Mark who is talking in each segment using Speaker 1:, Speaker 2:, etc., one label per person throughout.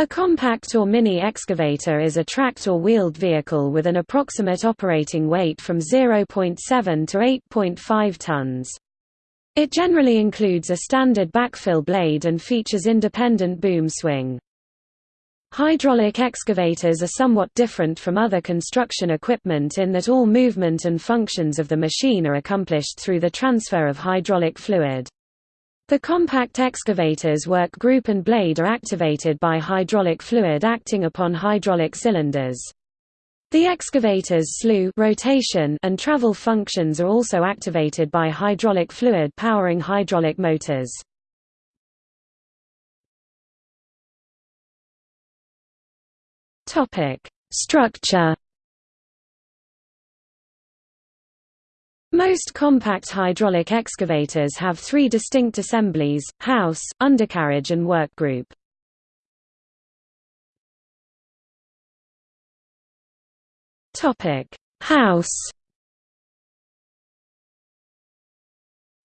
Speaker 1: A compact or mini excavator is a tracked or wheeled vehicle with an approximate operating weight from 0.7 to 8.5 tons. It generally includes a standard backfill blade and features independent boom swing. Hydraulic excavators are somewhat different from other construction equipment in that all movement and functions of the machine are accomplished through the transfer of hydraulic fluid. The compact excavators work group and blade are activated by hydraulic fluid acting upon hydraulic cylinders. The excavator's slew rotation and travel functions are also activated by hydraulic fluid powering hydraulic motors. Structure Most compact hydraulic excavators have three distinct assemblies, house, undercarriage and workgroup. House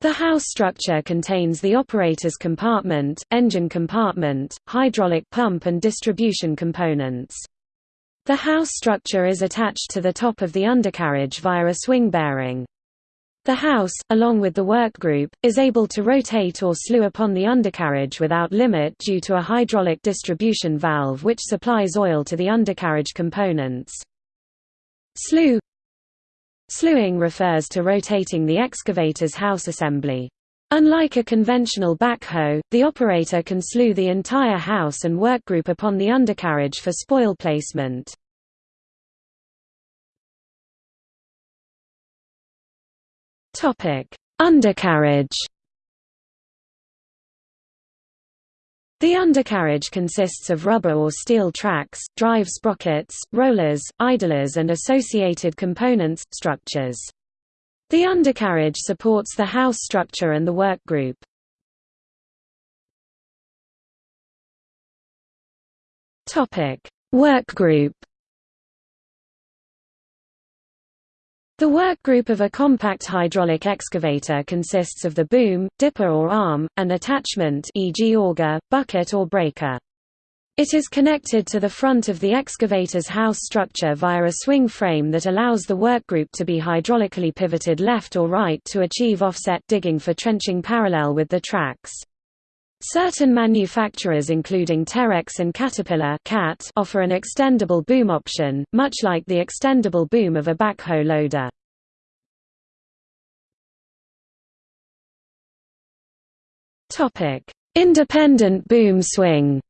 Speaker 1: The house structure contains the operator's compartment, engine compartment, hydraulic pump and distribution components. The house structure is attached to the top of the undercarriage via a swing bearing. The house, along with the workgroup, is able to rotate or slew upon the undercarriage without limit due to a hydraulic distribution valve which supplies oil to the undercarriage components. Slew Slewing refers to rotating the excavator's house assembly. Unlike a conventional backhoe, the operator can slew the entire house and workgroup upon the undercarriage for spoil placement. Topic: Undercarriage. The undercarriage consists of rubber or steel tracks, drive sprockets, rollers, idlers and associated components, structures. The undercarriage supports the house structure and the work group. Topic: Work group. The work group of a compact hydraulic excavator consists of the boom, dipper or arm, and attachment e.g. auger, bucket or breaker. It is connected to the front of the excavator's house structure via a swing frame that allows the workgroup to be hydraulically pivoted left or right to achieve offset digging for trenching parallel with the tracks. Certain manufacturers including Terex and Caterpillar CAT offer an extendable boom option, much like the extendable boom of a backhoe loader. Independent boom swing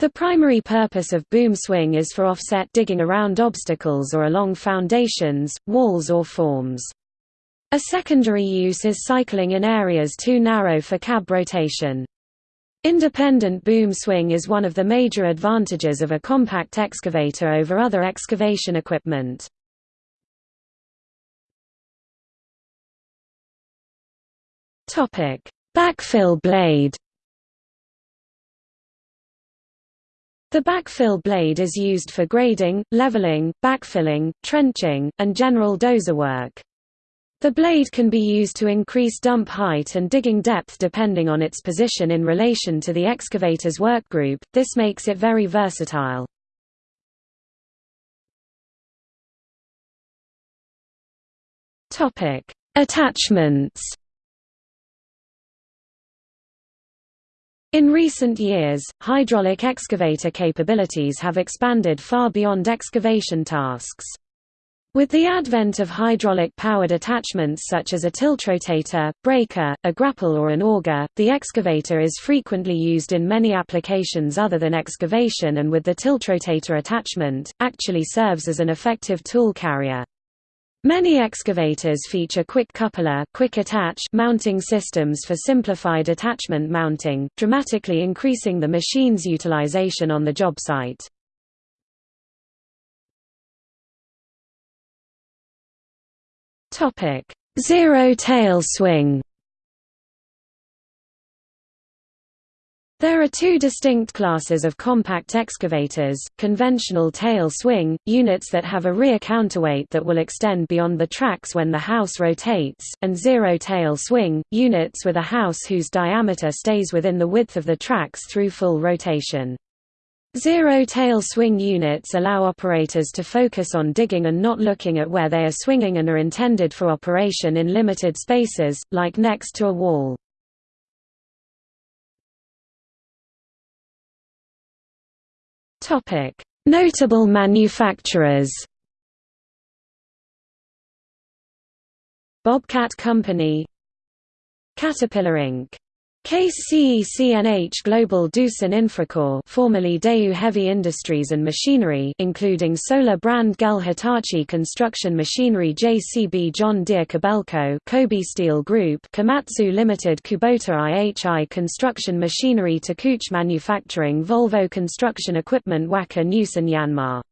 Speaker 1: The primary purpose of boom swing is for offset digging around obstacles or along foundations, walls or forms. A secondary use is cycling in areas too narrow for cab rotation. Independent boom swing is one of the major advantages of a compact excavator over other excavation equipment. Backfill blade The backfill blade is used for grading, leveling, backfilling, trenching, and general dozer work. The blade can be used to increase dump height and digging depth depending on its position in relation to the excavator's workgroup, this makes it very versatile. Attachments In recent years, hydraulic excavator capabilities have expanded far beyond excavation tasks. With the advent of hydraulic-powered attachments such as a tiltrotator, breaker, a grapple or an auger, the excavator is frequently used in many applications other than excavation and with the tiltrotator attachment, actually serves as an effective tool carrier. Many excavators feature quick coupler quick attach mounting systems for simplified attachment mounting, dramatically increasing the machine's utilization on the job site. Topic: Zero tail swing. There are two distinct classes of compact excavators, conventional tail swing, units that have a rear counterweight that will extend beyond the tracks when the house rotates, and zero tail swing, units with a house whose diameter stays within the width of the tracks through full rotation. Zero tail swing units allow operators to focus on digging and not looking at where they are swinging and are intended for operation in limited spaces, like next to a wall. Notable manufacturers. Bobcat Company Caterpillar Inc. Case CECNH Global Doosan Infracore formerly Daewoo Heavy Industries and Machinery including Solar brand Gehl Hitachi Construction Machinery JCB John Deere Kobelco Kobe Steel Group Komatsu Limited Kubota IHI Construction Machinery Takeuchi Manufacturing Volvo Construction Equipment Wacker Neuson Yanmar